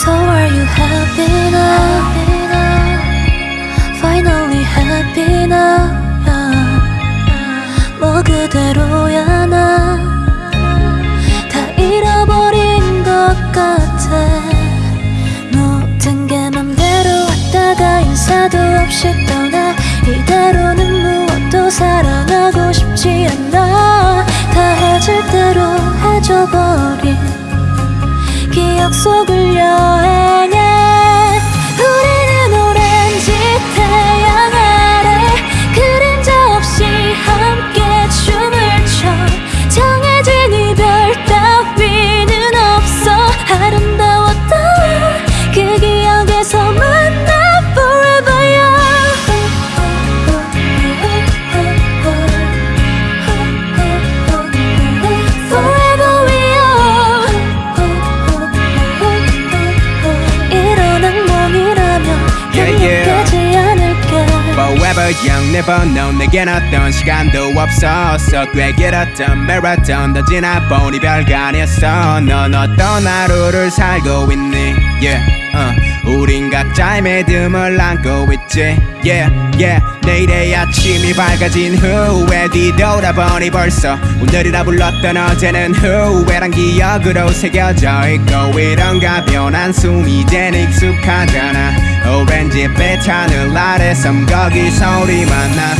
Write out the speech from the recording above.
So are you happy now? Finally happy now? 뭐 그대로야 나? 다 잃어버린 것 같아. 모든 게 맘대로 왔다가 인사도 없이 떠나. 이대로는 무엇도 사랑하고 싶지 않아. 다 해줄 대로 해줘버린 기억 속을 여 Never know 내겐 어떤 시간도 없었어 꽤 길었던 마라톤 더 지나본 이별가 아니었어. 넌 어떤 하루를 살고 있니? Yeah, uh. 우린 각자의 믿음을 안고 있지. Yeah, yeah. 내일의 아침이 밝아진 후에 뒤돌아보니 벌써 오늘이라 불렀던 어제는 후회란 기억으로 새겨져 있고 이런 가벼운 한숨이 이젠 익숙하잖아. 오렌지빛 하늘 아래 섬거기 소리만 나